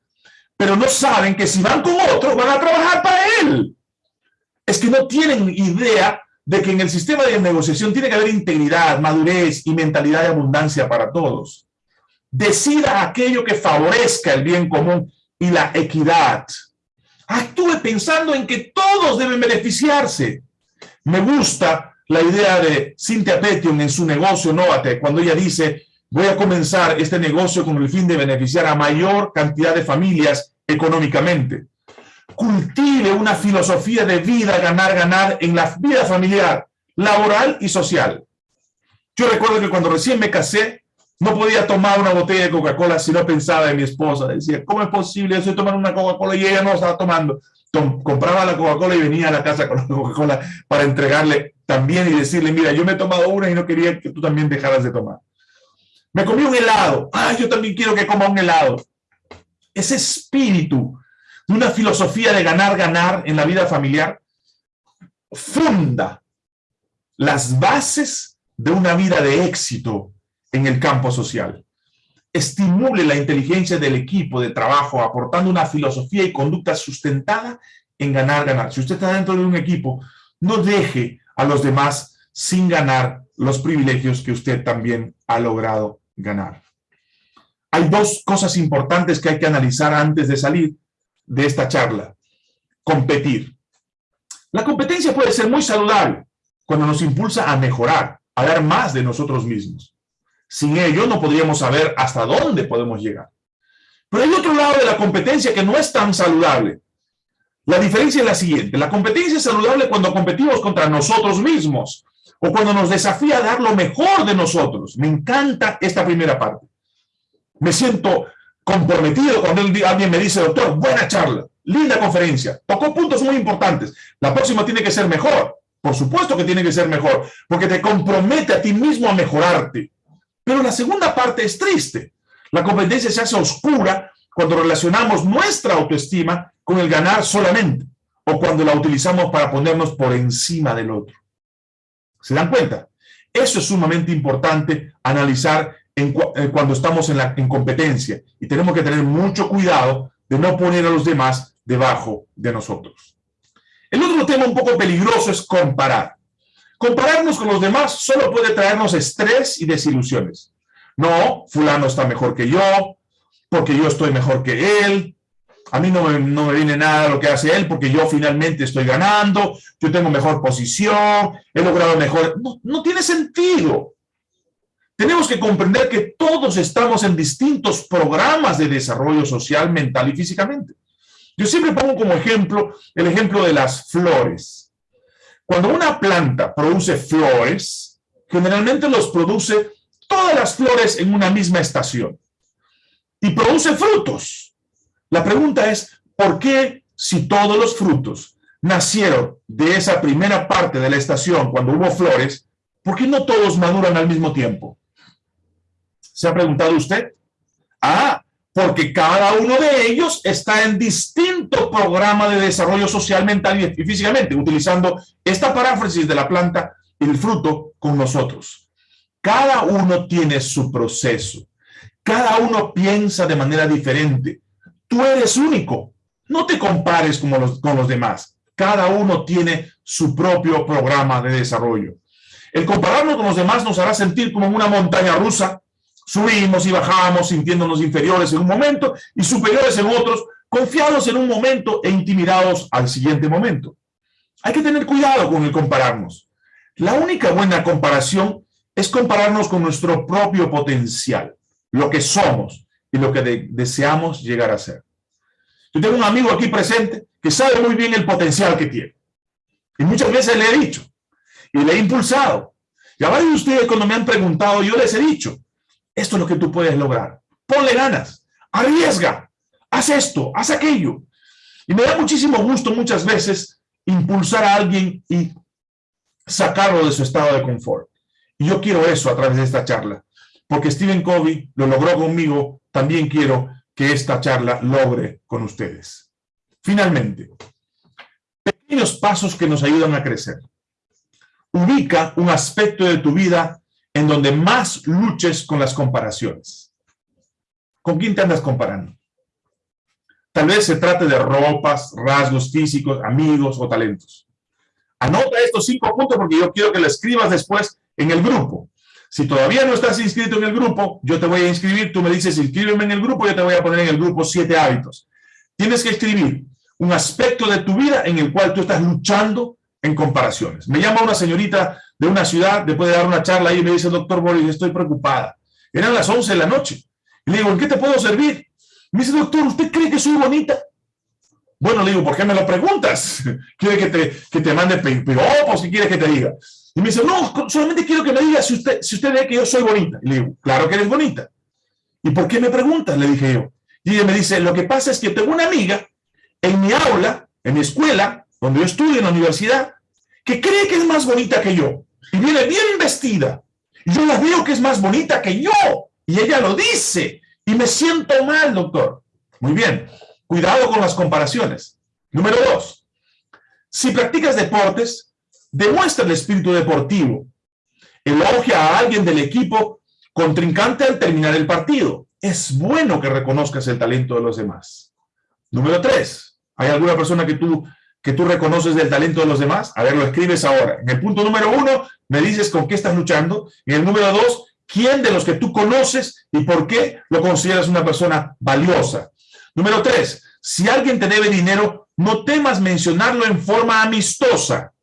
pero no saben que si van con otro, van a trabajar para él. Es que no tienen idea de que en el sistema de negociación tiene que haber integridad, madurez y mentalidad de abundancia para todos. Decida aquello que favorezca el bien común y la equidad. Actúe pensando en que todos deben beneficiarse. Me gusta la idea de Cynthia Petion en su negocio Novate, cuando ella dice, voy a comenzar este negocio con el fin de beneficiar a mayor cantidad de familias económicamente. Cultive una filosofía de vida, ganar, ganar en la vida familiar, laboral y social. Yo recuerdo que cuando recién me casé, no podía tomar una botella de Coca-Cola si no pensaba en mi esposa. Decía, ¿cómo es posible? Yo estoy tomando una Coca-Cola y ella no estaba tomando. compraba la Coca-Cola y venía a la casa con la Coca-Cola para entregarle también y decirle, mira, yo me he tomado una y no quería que tú también dejaras de tomar. Me comí un helado. Ah, yo también quiero que coma un helado. Ese espíritu de una filosofía de ganar, ganar en la vida familiar funda las bases de una vida de éxito en el campo social. Estimule la inteligencia del equipo de trabajo aportando una filosofía y conducta sustentada en ganar, ganar. Si usted está dentro de un equipo, no deje a los demás sin ganar los privilegios que usted también ha logrado ganar. Hay dos cosas importantes que hay que analizar antes de salir de esta charla. Competir. La competencia puede ser muy saludable cuando nos impulsa a mejorar, a dar más de nosotros mismos. Sin ello no podríamos saber hasta dónde podemos llegar. Pero hay otro lado de la competencia que no es tan saludable. La diferencia es la siguiente. La competencia es saludable cuando competimos contra nosotros mismos o cuando nos desafía a dar lo mejor de nosotros. Me encanta esta primera parte. Me siento comprometido cuando alguien me dice, doctor, buena charla, linda conferencia, tocó puntos muy importantes. La próxima tiene que ser mejor. Por supuesto que tiene que ser mejor, porque te compromete a ti mismo a mejorarte. Pero la segunda parte es triste. La competencia se hace oscura cuando relacionamos nuestra autoestima con el ganar solamente o cuando la utilizamos para ponernos por encima del otro. ¿Se dan cuenta? Eso es sumamente importante analizar eh, cuando estamos en, la, en competencia y tenemos que tener mucho cuidado de no poner a los demás debajo de nosotros. El otro tema un poco peligroso es comparar. Compararnos con los demás solo puede traernos estrés y desilusiones. No, fulano está mejor que yo, porque yo estoy mejor que él, a mí no me, no me viene nada lo que hace él, porque yo finalmente estoy ganando, yo tengo mejor posición, he logrado mejor... No, no tiene sentido. Tenemos que comprender que todos estamos en distintos programas de desarrollo social, mental y físicamente. Yo siempre pongo como ejemplo el ejemplo de las flores. Cuando una planta produce flores, generalmente los produce todas las flores en una misma estación y produce frutos. La pregunta es, ¿por qué si todos los frutos nacieron de esa primera parte de la estación cuando hubo flores, ¿por qué no todos maduran al mismo tiempo? ¿Se ha preguntado usted? Ah, porque cada uno de ellos está en distinto programa de desarrollo social, mental y físicamente, utilizando esta paráfrasis de la planta el fruto con nosotros. Cada uno tiene su proceso. Cada uno piensa de manera diferente. Tú eres único. No te compares con los, con los demás. Cada uno tiene su propio programa de desarrollo. El compararnos con los demás nos hará sentir como una montaña rusa Subimos y bajamos sintiéndonos inferiores en un momento y superiores en otros, confiados en un momento e intimidados al siguiente momento. Hay que tener cuidado con el compararnos. La única buena comparación es compararnos con nuestro propio potencial, lo que somos y lo que deseamos llegar a ser. Yo tengo un amigo aquí presente que sabe muy bien el potencial que tiene. Y muchas veces le he dicho, y le he impulsado. Y a varios de ustedes cuando me han preguntado, yo les he dicho, esto es lo que tú puedes lograr. Ponle ganas, arriesga, haz esto, haz aquello. Y me da muchísimo gusto muchas veces impulsar a alguien y sacarlo de su estado de confort. Y yo quiero eso a través de esta charla, porque Stephen Covey lo logró conmigo, también quiero que esta charla logre con ustedes. Finalmente, pequeños pasos que nos ayudan a crecer. Ubica un aspecto de tu vida en donde más luches con las comparaciones. ¿Con quién te andas comparando? Tal vez se trate de ropas, rasgos físicos, amigos o talentos. Anota estos cinco puntos porque yo quiero que lo escribas después en el grupo. Si todavía no estás inscrito en el grupo, yo te voy a inscribir, tú me dices inscríbeme en el grupo, yo te voy a poner en el grupo siete hábitos. Tienes que escribir un aspecto de tu vida en el cual tú estás luchando en comparaciones. Me llama una señorita de una ciudad, después de dar una charla y me dice, doctor Boris, estoy preocupada. Eran las 11 de la noche. Y le digo, ¿en qué te puedo servir? Me dice, doctor, ¿usted cree que soy bonita? Bueno, le digo, ¿por qué me lo preguntas? ¿Quiere que te, que te mande piropos? ¿Qué quiere que te diga? Y me dice, no, solamente quiero que me diga si usted, si usted ve que yo soy bonita. Y le digo, claro que eres bonita. ¿Y por qué me preguntas? Le dije yo. Y ella me dice, lo que pasa es que tengo una amiga en mi aula, en mi escuela, donde yo estudio en la universidad, que cree que es más bonita que yo. Y viene bien vestida. Y yo la veo que es más bonita que yo. Y ella lo dice. Y me siento mal, doctor. Muy bien. Cuidado con las comparaciones. Número dos. Si practicas deportes, demuestra el espíritu deportivo. Elogia a alguien del equipo contrincante al terminar el partido. Es bueno que reconozcas el talento de los demás. Número tres. ¿Hay alguna persona que tú que tú reconoces del talento de los demás? A ver, lo escribes ahora. En el punto número uno, me dices con qué estás luchando. En el número dos, quién de los que tú conoces y por qué lo consideras una persona valiosa. Número tres, si alguien te debe dinero, no temas mencionarlo en forma amistosa.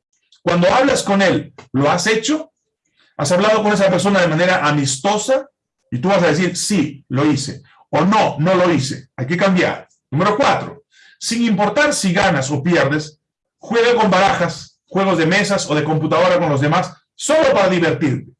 Cuando hablas con él, ¿lo has hecho? ¿Has hablado con esa persona de manera amistosa? Y tú vas a decir, sí, lo hice. O no, no lo hice. Hay que cambiar. Número cuatro, sin importar si ganas o pierdes, juega con barajas, juegos de mesas o de computadora con los demás, solo para divertirte.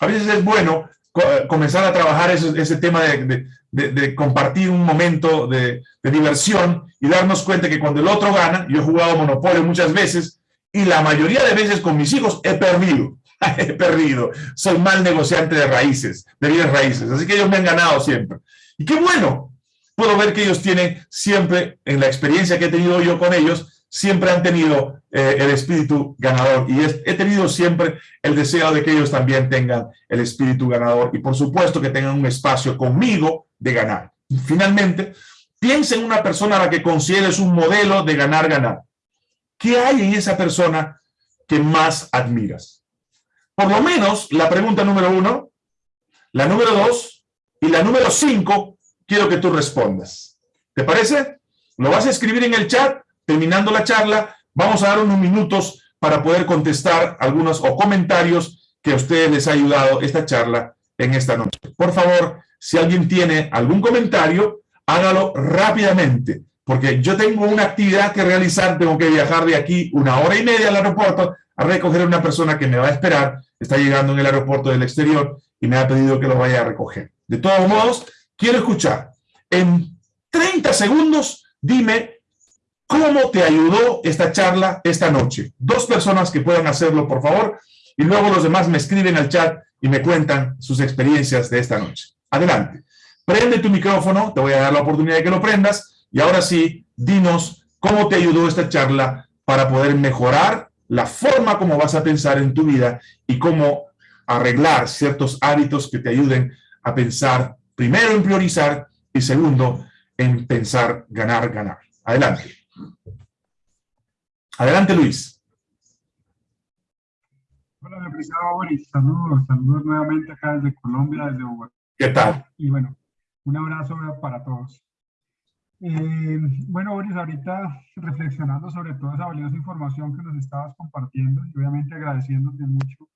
A veces es bueno eh, comenzar a trabajar ese, tema de, compartir un momento de, diversión y darnos cuenta que cuando el otro gana, yo he jugado Monopolio muchas veces y la mayoría de veces con mis hijos he perdido. he perdido. Soy mal negociante de raíces, de bienes raíces. Así que ellos me han ganado siempre. Y qué bueno, puedo ver que ellos tienen siempre, en la experiencia que he tenido yo con ellos, siempre han tenido eh, el espíritu ganador y he tenido siempre el deseo de que ellos también tengan el espíritu ganador y por supuesto que tengan un espacio conmigo de ganar. finalmente, piensa en una persona a la que consideres un modelo de ganar, ganar. ¿Qué hay en esa persona que más admiras? Por lo menos la pregunta número uno, la número dos y la número cinco quiero que tú respondas. ¿Te parece? Lo vas a escribir en el chat, terminando la charla, vamos a dar unos minutos para poder contestar algunos o comentarios que a ustedes les ha ayudado esta charla en esta noche. Por favor, si alguien tiene algún comentario, hágalo rápidamente, porque yo tengo una actividad que realizar, tengo que viajar de aquí una hora y media al aeropuerto a recoger a una persona que me va a esperar, está llegando en el aeropuerto del exterior y me ha pedido que lo vaya a recoger. De todos modos, quiero escuchar. En 30 segundos, dime cómo te ayudó esta charla esta noche. Dos personas que puedan hacerlo, por favor, y luego los demás me escriben al chat y me cuentan sus experiencias de esta noche. Adelante. Prende tu micrófono, te voy a dar la oportunidad de que lo prendas, y ahora sí, dinos cómo te ayudó esta charla para poder mejorar la forma como vas a pensar en tu vida y cómo arreglar ciertos hábitos que te ayuden a pensar primero en priorizar y segundo en pensar ganar, ganar. Adelante. Adelante, Luis. Hola, apreciado Boris. Saludos, saludos nuevamente acá desde Colombia, desde Bogotá. ¿Qué tal? Y bueno, un abrazo para todos. Eh, bueno, Boris, ahorita reflexionando sobre toda esa valiosa información que nos estabas compartiendo y obviamente agradeciéndote mucho,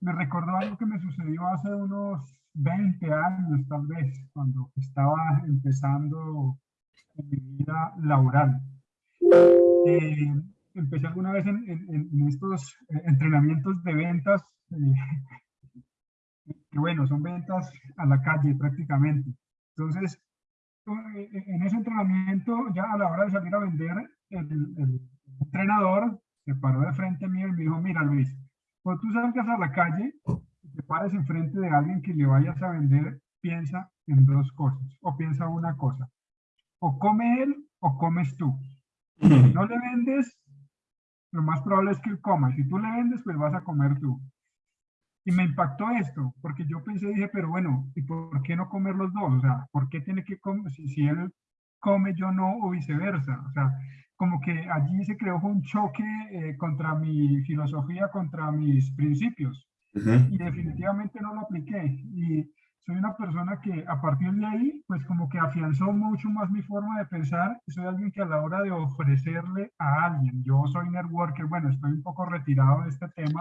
me recordó algo que me sucedió hace unos 20 años tal vez, cuando estaba empezando mi vida laboral. Eh, empecé alguna vez en, estos eh, entrenamientos de ventas, eh, que bueno, son ventas a la calle prácticamente. Entonces, en ese entrenamiento, ya a la hora de salir a vender, el, entrenador se paró de frente a mí y me dijo, mira Luis, cuando tú salgas a la calle, te pares enfrente de alguien que le vayas a vender, piensa en dos cosas, o piensa una cosa. O come él o comes tú. Si no le vendes, lo más probable es que él coma. Si tú le vendes, pues vas a comer tú. Y me impactó esto, porque yo pensé, dije, pero bueno, ¿y por qué no comer los dos? O sea, ¿por qué tiene que comer? Si, si él come, yo no, o viceversa. O sea, como que allí se creó un choque eh, contra mi filosofía, contra mis principios. Y definitivamente no lo apliqué. Y soy una persona que a partir de ahí, pues como que afianzó mucho más mi forma de pensar. Soy alguien que a la hora de ofrecerle a alguien, yo soy networker, bueno, estoy un poco retirado de este tema,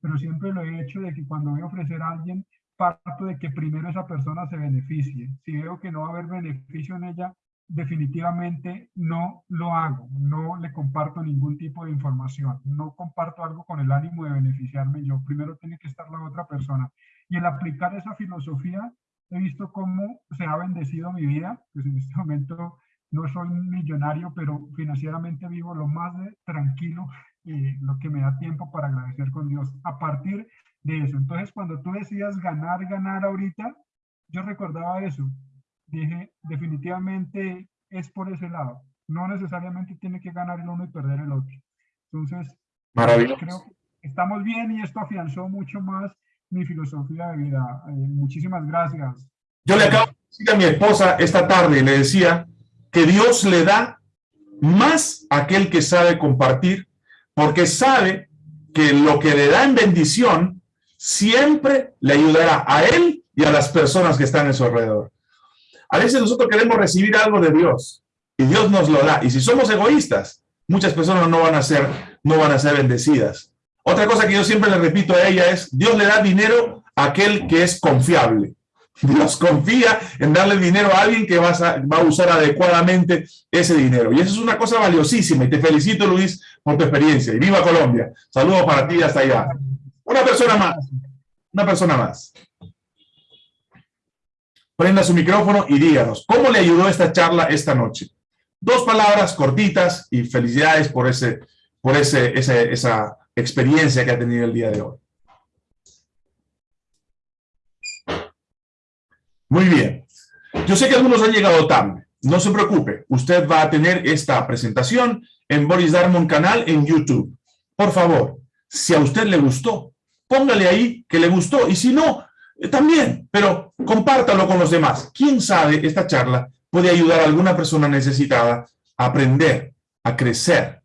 pero siempre lo he hecho de que cuando voy a ofrecer a alguien, parto de que primero esa persona se beneficie. Si veo que no va a haber beneficio en ella, definitivamente no lo hago, no le comparto ningún tipo de información, no comparto algo con el ánimo de beneficiarme yo, primero tiene que estar la otra persona. Y el aplicar esa filosofía, he visto cómo se ha bendecido mi vida, pues en este momento no soy millonario, pero financieramente vivo lo más tranquilo y lo que me da tiempo para agradecer con Dios a partir de eso. Entonces, cuando tú decías ganar, ganar ahorita, yo recordaba eso. Dije, definitivamente es por ese lado. No necesariamente tiene que ganar el uno y perder el otro. Entonces, Maravilloso. creo que estamos bien y esto afianzó mucho más mi filosofía de vida. Eh, muchísimas gracias. Yo le acabo de decir a mi esposa esta tarde, le decía que Dios le da más a aquel que sabe compartir, porque sabe que lo que le da en bendición siempre le ayudará a él y a las personas que están en su alrededor. A veces nosotros queremos recibir algo de Dios y Dios nos lo da. Y si somos egoístas, muchas personas no van a ser, no van a ser bendecidas. Otra cosa que yo siempre le repito a ella es, Dios le da dinero a aquel que es confiable. Dios confía en darle dinero a alguien que va a, usar adecuadamente ese dinero. Y eso es una cosa valiosísima. Y te felicito, Luis, por tu experiencia. Y viva Colombia. Saludos para ti hasta allá. Una persona más. Una persona más. Prenda su micrófono y díganos, ¿cómo le ayudó esta charla esta noche? Dos palabras cortitas y felicidades por, ese, por ese, esa experiencia que ha tenido el día de hoy. Muy bien. Yo sé que algunos han llegado tarde. No se preocupe. Usted va a tener esta presentación en Boris Darmon canal en YouTube. Por favor, si a usted le gustó, póngale ahí que le gustó. Y si no, eh, también, pero compártalo con los demás. ¿Quién sabe esta charla puede ayudar a alguna persona necesitada a aprender, a crecer?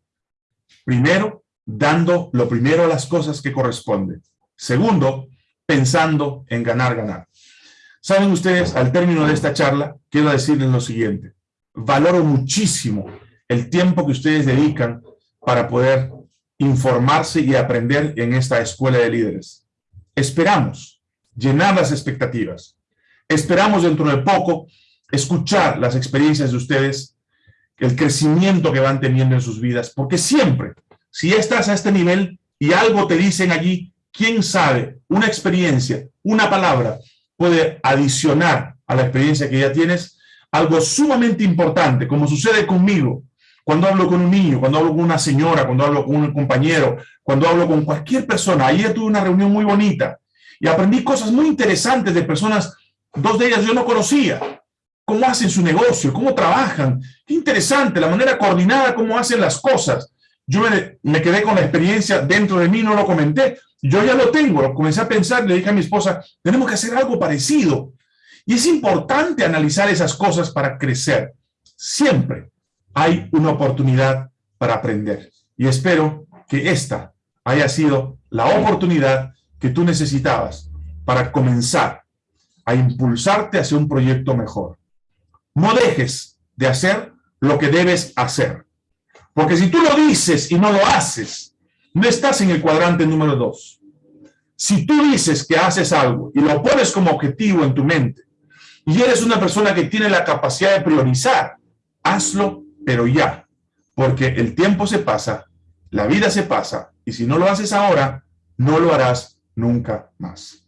Primero, dando lo primero a las cosas que corresponden. Segundo, pensando en ganar, ganar. Saben ustedes, al término de esta charla, quiero decirles lo siguiente. Valoro muchísimo el tiempo que ustedes dedican para poder informarse y aprender en esta escuela de líderes. Esperamos llenar las expectativas. Esperamos dentro de poco escuchar las experiencias de ustedes, el crecimiento que van teniendo en sus vidas, porque siempre si estás a este nivel y algo te dicen allí, quién sabe, una experiencia, una palabra puede adicionar a la experiencia que ya tienes algo sumamente importante, como sucede conmigo, cuando hablo con un niño, cuando hablo con una señora, cuando hablo con un compañero, cuando hablo con cualquier persona. Ayer tuve una reunión muy bonita y aprendí cosas muy interesantes de personas, dos de ellas yo no conocía. Cómo hacen su negocio, cómo trabajan. Qué interesante, la manera coordinada, cómo hacen las cosas. Yo me, quedé con la experiencia dentro de mí, no lo comenté. Yo ya lo tengo, lo comencé a pensar, le dije a mi esposa, tenemos que hacer algo parecido. Y es importante analizar esas cosas para crecer. Siempre hay una oportunidad para aprender. Y espero que esta haya sido la oportunidad que tú necesitabas para comenzar a impulsarte hacia un proyecto mejor. No dejes de hacer lo que debes hacer. Porque si tú lo dices y no lo haces, no estás en el cuadrante número dos. Si tú dices que haces algo y lo pones como objetivo en tu mente, y eres una persona que tiene la capacidad de priorizar, hazlo, pero ya. Porque el tiempo se pasa, la vida se pasa, y si no lo haces ahora, no lo harás nunca más.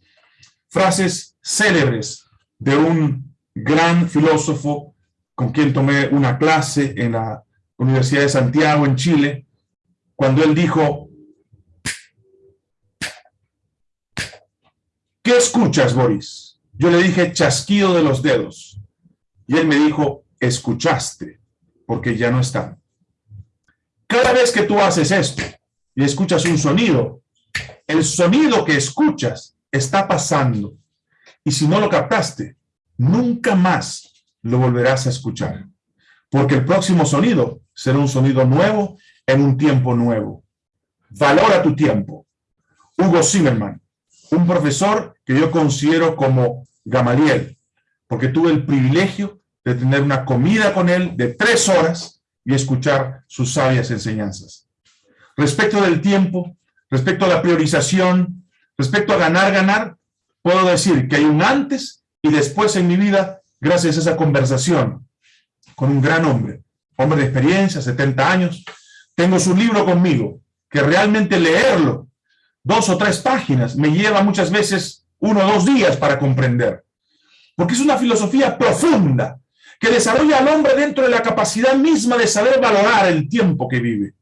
Frases célebres de un gran filósofo con quien tomé una clase en la Universidad de Santiago en Chile, cuando él dijo, ¿qué escuchas, Boris? Yo le dije, chasquido de los dedos. Y él me dijo, escuchaste, porque ya no están. Cada vez que tú haces esto y escuchas un sonido, el sonido que escuchas está pasando. Y si no lo captaste, nunca más lo volverás a escuchar. porque el próximo sonido será un sonido nuevo en un tiempo nuevo. Valora tu tiempo. Hugo Zimmerman, un profesor que yo considero como Gamaliel, porque tuve el privilegio de tener una comida con él de tres horas y escuchar sus sabias enseñanzas. Respecto del tiempo, respecto a la priorización, respecto a ganar, ganar, puedo decir que hay un antes y después en mi vida gracias a esa conversación con un gran hombre, hombre de experiencia, 70 años. Tengo su libro conmigo, que realmente leerlo, dos o tres páginas, me lleva muchas veces uno o dos días para comprender. Porque es una filosofía profunda, que desarrolla al hombre dentro de la capacidad misma de saber valorar el tiempo que vive.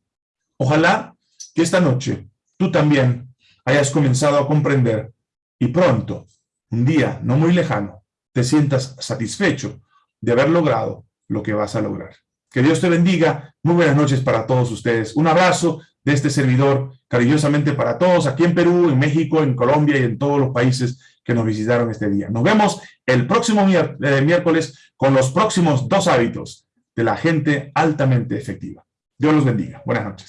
Ojalá que esta noche tú también hayas comenzado a comprender y pronto, un día no muy lejano, te sientas satisfecho de haber logrado lo que vas a lograr. Que Dios te bendiga. Muy buenas noches para todos ustedes. Un abrazo de este servidor, cariñosamente para todos, aquí en Perú, en México, en Colombia y en todos los países que nos visitaron este día. Nos vemos el próximo eh, miércoles con los próximos dos hábitos de la gente altamente efectiva. Dios los bendiga. Buenas noches.